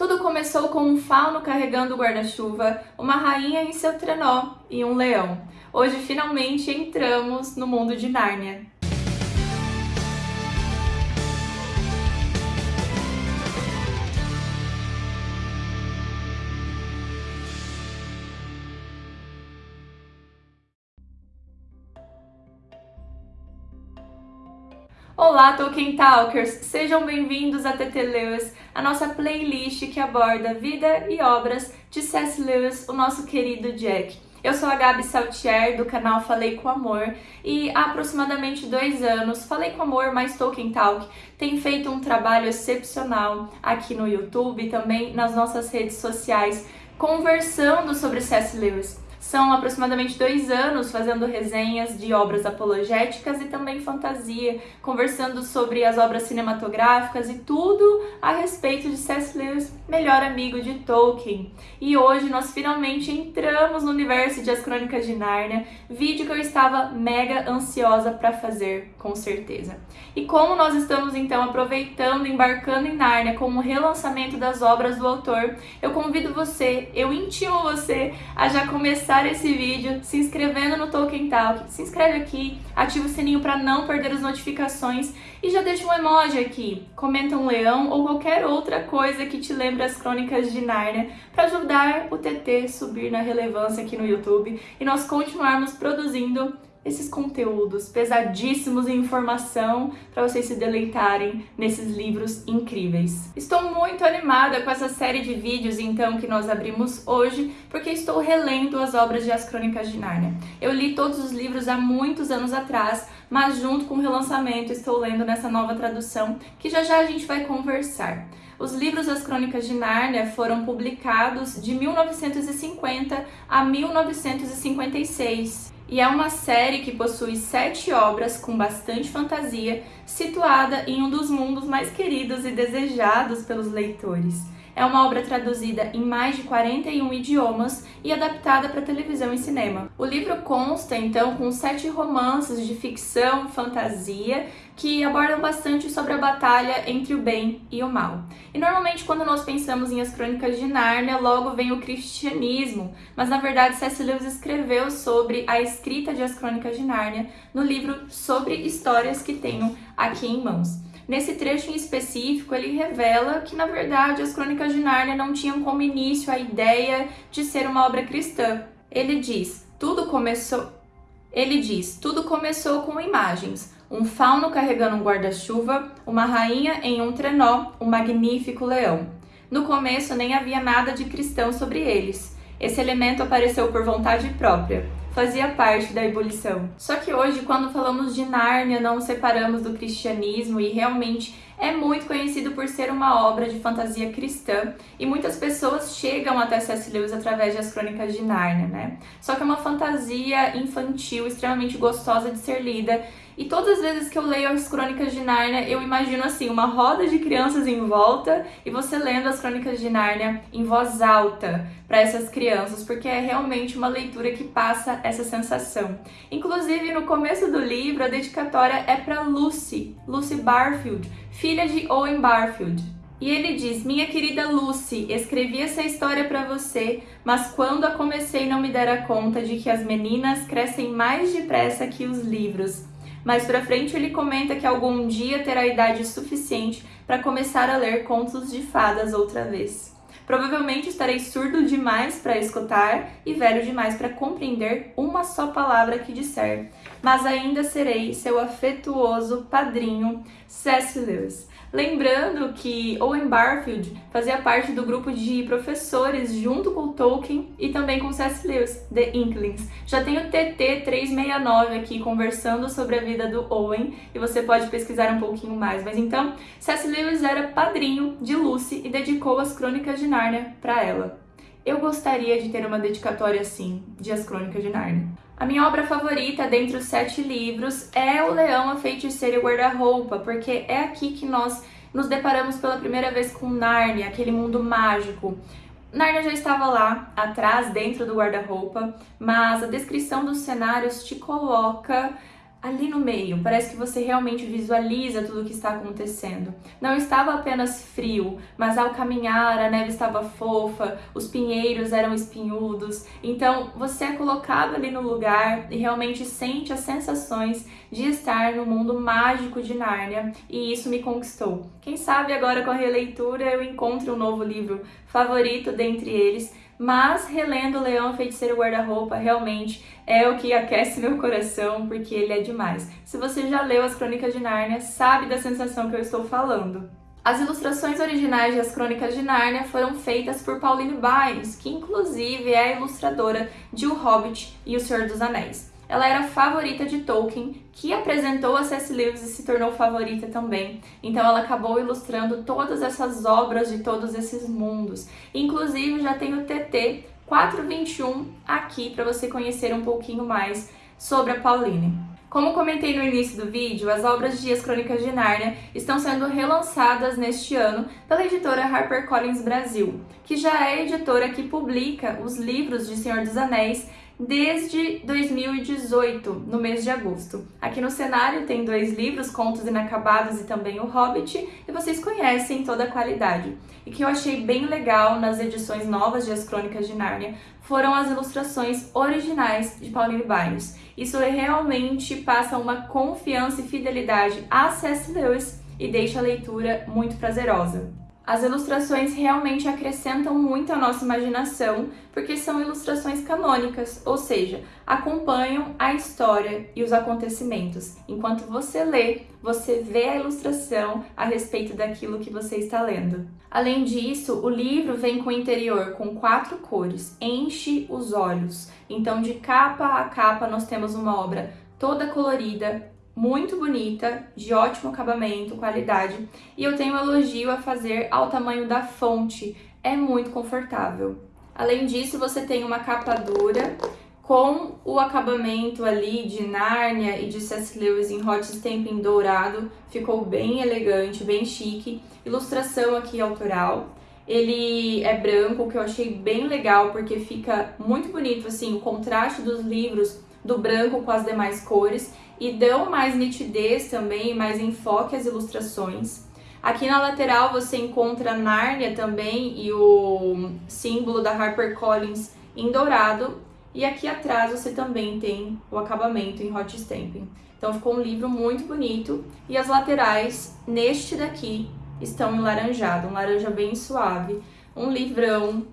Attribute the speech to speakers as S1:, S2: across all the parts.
S1: Tudo começou com um fauno carregando o guarda-chuva, uma rainha em seu trenó e um leão. Hoje finalmente entramos no mundo de Nárnia. Olá, Tolkien Talkers! Sejam bem-vindos a TT Lewis, a nossa playlist que aborda vida e obras de C.S. Lewis, o nosso querido Jack. Eu sou a Gabi Saltier, do canal Falei com Amor, e há aproximadamente dois anos, Falei com Amor mais Tolkien Talk tem feito um trabalho excepcional aqui no YouTube e também nas nossas redes sociais, conversando sobre C.S. Lewis. São aproximadamente dois anos fazendo resenhas de obras apologéticas e também fantasia, conversando sobre as obras cinematográficas e tudo a respeito de C.S. Lewis, melhor amigo de Tolkien. E hoje nós finalmente entramos no universo de As Crônicas de Nárnia, vídeo que eu estava mega ansiosa para fazer, com certeza. E como nós estamos então aproveitando, embarcando em Nárnia como relançamento das obras do autor, eu convido você, eu intimo você a já começar esse vídeo se inscrevendo no Tolkien Talk. Se inscreve aqui, ativa o sininho para não perder as notificações e já deixa um emoji aqui. Comenta um leão ou qualquer outra coisa que te lembre as crônicas de Nárnia para ajudar o TT subir na relevância aqui no YouTube e nós continuarmos produzindo esses conteúdos pesadíssimos em informação para vocês se deleitarem nesses livros incríveis. Estou muito animada com essa série de vídeos então que nós abrimos hoje, porque estou relendo as obras de As Crônicas de Nárnia. Eu li todos os livros há muitos anos atrás, mas junto com o relançamento estou lendo nessa nova tradução que já já a gente vai conversar. Os livros das Crônicas de Nárnia foram publicados de 1950 a 1956 e é uma série que possui sete obras com bastante fantasia, situada em um dos mundos mais queridos e desejados pelos leitores. É uma obra traduzida em mais de 41 idiomas e adaptada para televisão e cinema. O livro consta, então, com sete romances de ficção, fantasia, que abordam bastante sobre a batalha entre o bem e o mal. E normalmente quando nós pensamos em As Crônicas de Nárnia, logo vem o cristianismo, mas na verdade C.S. Lewis escreveu sobre a escrita de As Crônicas de Nárnia no livro Sobre Histórias que tenho aqui em mãos. Nesse trecho em específico, ele revela que, na verdade, as Crônicas de Nárnia não tinham como início a ideia de ser uma obra cristã. Ele diz, tudo começou... Ele diz, tudo começou com imagens. Um fauno carregando um guarda-chuva, uma rainha em um trenó, um magnífico leão. No começo nem havia nada de cristão sobre eles. Esse elemento apareceu por vontade própria fazia parte da ebulição. Só que hoje, quando falamos de Nárnia, não separamos do cristianismo e realmente é muito conhecido por ser uma obra de fantasia cristã e muitas pessoas chegam até C.S. Lewis através das Crônicas de Nárnia, né? Só que é uma fantasia infantil extremamente gostosa de ser lida e todas as vezes que eu leio as Crônicas de Nárnia, eu imagino assim, uma roda de crianças em volta e você lendo as Crônicas de Nárnia em voz alta para essas crianças, porque é realmente uma leitura que passa essa sensação. Inclusive, no começo do livro, a dedicatória é para Lucy, Lucy Barfield, filha de Owen Barfield. E ele diz, minha querida Lucy, escrevi essa história para você, mas quando a comecei não me dera conta de que as meninas crescem mais depressa que os livros. Mais pra frente ele comenta que algum dia terá idade suficiente para começar a ler contos de fadas outra vez. Provavelmente estarei surdo demais para escutar e velho demais para compreender uma só palavra que disser, mas ainda serei seu afetuoso padrinho C.S. Lewis. Lembrando que Owen Barfield fazia parte do grupo de professores junto com Tolkien e também com C.S. Lewis, The Inklings. Já tem o TT369 aqui conversando sobre a vida do Owen e você pode pesquisar um pouquinho mais. Mas então, C.S. Lewis era padrinho de Lucy e dedicou as Crônicas de Nárnia para ela. Eu gostaria de ter uma dedicatória assim, de As Crônicas de Nárnia. A minha obra favorita dentre os sete livros é O Leão, a Feiticeira e o Guarda-Roupa, porque é aqui que nós nos deparamos pela primeira vez com Nárnia, aquele mundo mágico. Nárnia já estava lá, atrás, dentro do guarda-roupa, mas a descrição dos cenários te coloca ali no meio. Parece que você realmente visualiza tudo o que está acontecendo. Não estava apenas frio, mas ao caminhar a neve estava fofa, os pinheiros eram espinhudos. Então você é colocado ali no lugar e realmente sente as sensações de estar no mundo mágico de Nárnia e isso me conquistou. Quem sabe agora com a releitura eu encontre um novo livro favorito dentre eles mas relendo Leão Feiticeiro Guarda-Roupa realmente é o que aquece meu coração, porque ele é demais. Se você já leu as Crônicas de Nárnia, sabe da sensação que eu estou falando. As ilustrações originais das Crônicas de Nárnia foram feitas por Pauline Bynes, que inclusive é a ilustradora de O Hobbit e O Senhor dos Anéis. Ela era favorita de Tolkien, que apresentou a C.S. Lewis e se tornou favorita também. Então ela acabou ilustrando todas essas obras de todos esses mundos. Inclusive já tem o TT 421 aqui para você conhecer um pouquinho mais sobre a Pauline. Como comentei no início do vídeo, as obras de As Crônicas de Nárnia estão sendo relançadas neste ano pela editora HarperCollins Brasil, que já é a editora que publica os livros de Senhor dos Anéis desde 2018, no mês de agosto. Aqui no cenário tem dois livros, Contos Inacabados e também O Hobbit, e vocês conhecem toda a qualidade. E que eu achei bem legal nas edições novas de As Crônicas de Nárnia foram as ilustrações originais de Pauline Bynes. Isso realmente passa uma confiança e fidelidade a C.S. Lewis e deixa a leitura muito prazerosa. As ilustrações realmente acrescentam muito à nossa imaginação, porque são ilustrações canônicas, ou seja, acompanham a história e os acontecimentos. Enquanto você lê, você vê a ilustração a respeito daquilo que você está lendo. Além disso, o livro vem com o interior com quatro cores, enche os olhos. Então, de capa a capa, nós temos uma obra toda colorida, muito bonita, de ótimo acabamento, qualidade, e eu tenho um elogio a fazer ao tamanho da fonte, é muito confortável. Além disso, você tem uma capa dura com o acabamento ali de Nárnia e de C.S. Lewis em hot stamping dourado, ficou bem elegante, bem chique. Ilustração aqui autoral. Ele é branco, que eu achei bem legal, porque fica muito bonito, assim, o contraste dos livros do branco com as demais cores e dão mais nitidez também, mais enfoque às ilustrações. Aqui na lateral você encontra Nárnia também e o símbolo da HarperCollins em dourado. E aqui atrás você também tem o acabamento em hot stamping. Então ficou um livro muito bonito. E as laterais, neste daqui, estão em laranjado, um laranja bem suave. Um livrão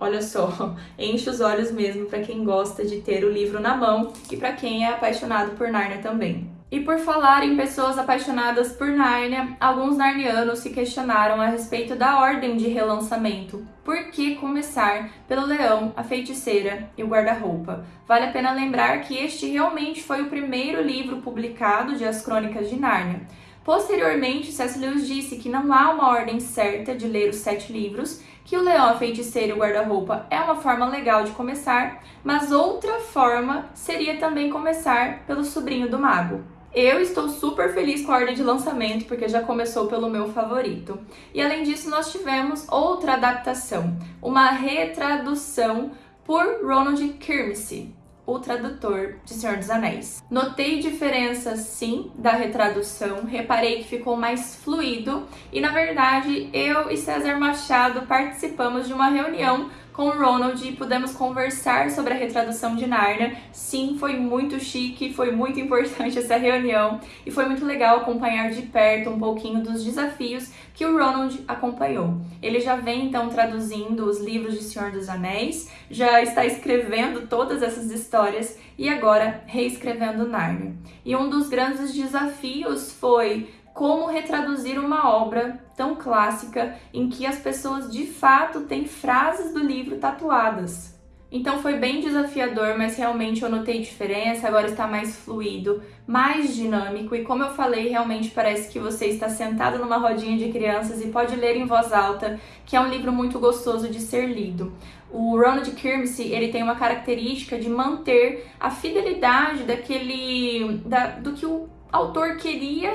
S1: Olha só, enche os olhos mesmo para quem gosta de ter o livro na mão e para quem é apaixonado por Nárnia também. E por falar em pessoas apaixonadas por Nárnia, alguns narnianos se questionaram a respeito da ordem de relançamento. Por que começar pelo Leão, a Feiticeira e o Guarda-Roupa? Vale a pena lembrar que este realmente foi o primeiro livro publicado de As Crônicas de Nárnia. Posteriormente, C.S. Lewis disse que não há uma ordem certa de ler os sete livros, que o leão, a feiticeira e o guarda-roupa é uma forma legal de começar, mas outra forma seria também começar pelo sobrinho do mago. Eu estou super feliz com a ordem de lançamento, porque já começou pelo meu favorito. E além disso, nós tivemos outra adaptação, uma retradução por Ronald Kirmese o tradutor de Senhor dos Anéis. Notei diferenças sim da retradução, reparei que ficou mais fluido e na verdade eu e César Machado participamos de uma reunião com Ronald e pudemos conversar sobre a retradução de Narnia. Sim, foi muito chique, foi muito importante essa reunião e foi muito legal acompanhar de perto um pouquinho dos desafios que o Ronald acompanhou. Ele já vem então traduzindo os livros de Senhor dos Anéis, já está escrevendo todas essas histórias e agora reescrevendo Narnia. E um dos grandes desafios foi como retraduzir uma obra tão clássica em que as pessoas de fato têm frases do livro tatuadas. Então foi bem desafiador, mas realmente eu notei diferença, agora está mais fluido, mais dinâmico e como eu falei, realmente parece que você está sentado numa rodinha de crianças e pode ler em voz alta, que é um livro muito gostoso de ser lido. O Ronald Kirmese, ele tem uma característica de manter a fidelidade daquele da, do que o autor queria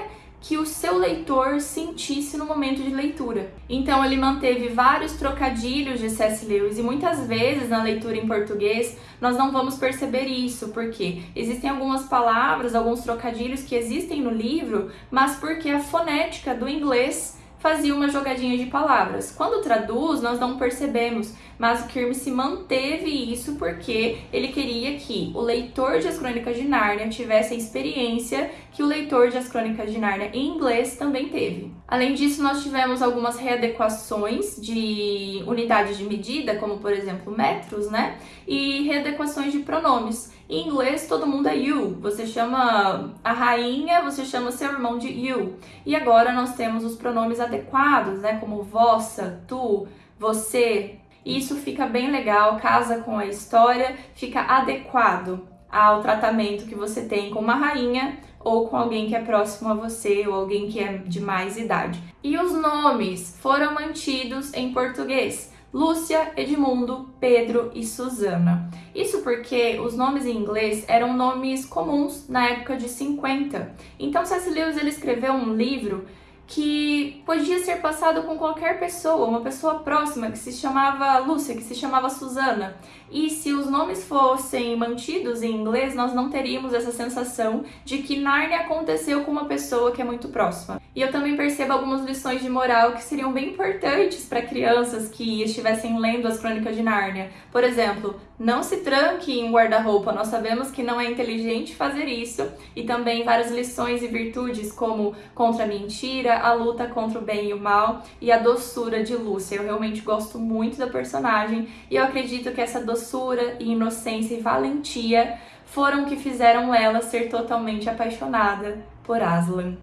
S1: que o seu leitor sentisse no momento de leitura. Então ele manteve vários trocadilhos de C.S. Lewis e muitas vezes na leitura em português nós não vamos perceber isso, porque existem algumas palavras, alguns trocadilhos que existem no livro, mas porque a fonética do inglês fazia uma jogadinha de palavras. Quando traduz, nós não percebemos, mas o Kirby se manteve isso porque ele queria que o leitor de As Crônicas de Nárnia tivesse a experiência que o leitor de As Crônicas de Nárnia em inglês também teve. Além disso, nós tivemos algumas readequações de unidades de medida, como por exemplo metros, né? E readequações de pronomes. Em inglês, todo mundo é you. Você chama a rainha, você chama seu irmão de you. E agora nós temos os pronomes adequados, né? Como vossa, tu, você. Isso fica bem legal, casa com a história, fica adequado ao tratamento que você tem com uma rainha ou com alguém que é próximo a você ou alguém que é de mais idade. E os nomes foram mantidos em português. Lúcia, Edmundo, Pedro e Susana. Isso porque os nomes em inglês eram nomes comuns na época de 50. Então C.S. Lewis ele escreveu um livro que podia ser passado com qualquer pessoa, uma pessoa próxima que se chamava Lúcia, que se chamava Susana. E se os nomes fossem mantidos em inglês, nós não teríamos essa sensação de que Narnia aconteceu com uma pessoa que é muito próxima. E eu também percebo algumas lições de moral que seriam bem importantes para crianças que estivessem lendo as Crônicas de Nárnia. Por exemplo, não se tranque em guarda-roupa, nós sabemos que não é inteligente fazer isso. E também várias lições e virtudes como contra a mentira, a luta contra o bem e o mal e a doçura de Lúcia. Eu realmente gosto muito da personagem e eu acredito que essa doçura e inocência e valentia foram o que fizeram ela ser totalmente apaixonada por Aslan.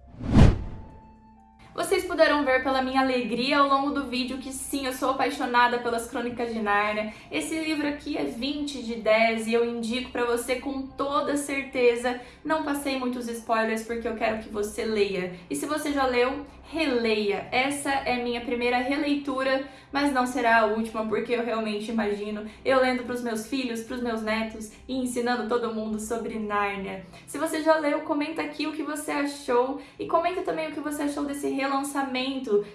S1: Puderam ver pela minha alegria ao longo do vídeo que sim, eu sou apaixonada pelas Crônicas de Nárnia. Esse livro aqui é 20 de 10 e eu indico para você com toda certeza. Não passei muitos spoilers porque eu quero que você leia. E se você já leu, releia. Essa é minha primeira releitura, mas não será a última, porque eu realmente imagino eu lendo para os meus filhos, para os meus netos e ensinando todo mundo sobre Nárnia. Se você já leu, comenta aqui o que você achou e comenta também o que você achou desse relançamento,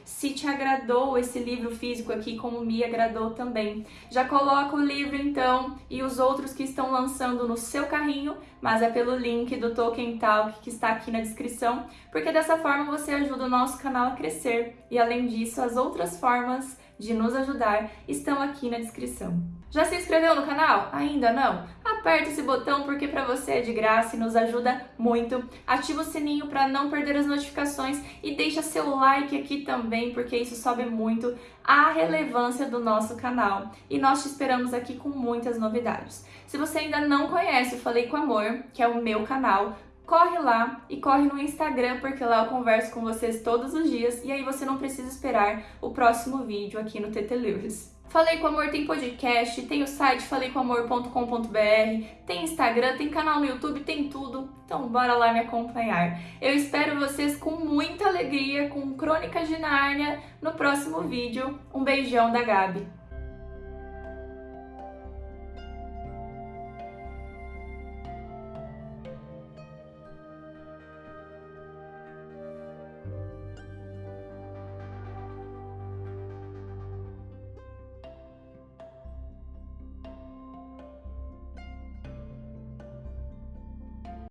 S1: se te agradou esse livro físico aqui, como me agradou também. Já coloca o livro então e os outros que estão lançando no seu carrinho, mas é pelo link do Tolkien Talk que está aqui na descrição, porque dessa forma você ajuda o nosso canal a crescer. E além disso, as outras formas de nos ajudar estão aqui na descrição. Já se inscreveu no canal? Ainda não? Aperta esse botão porque para você é de graça e nos ajuda muito. Ativa o sininho para não perder as notificações e deixa seu like aqui também porque isso sobe muito a relevância do nosso canal. E nós te esperamos aqui com muitas novidades. Se você ainda não conhece o Falei com Amor, que é o meu canal, corre lá e corre no Instagram, porque lá eu converso com vocês todos os dias e aí você não precisa esperar o próximo vídeo aqui no TT Lewis. Falei com Amor tem podcast, tem o site faleicomamor.com.br, tem Instagram, tem canal no YouTube, tem tudo. Então bora lá me acompanhar. Eu espero vocês com muita alegria, com Crônicas de Nárnia no próximo vídeo. Um beijão da Gabi.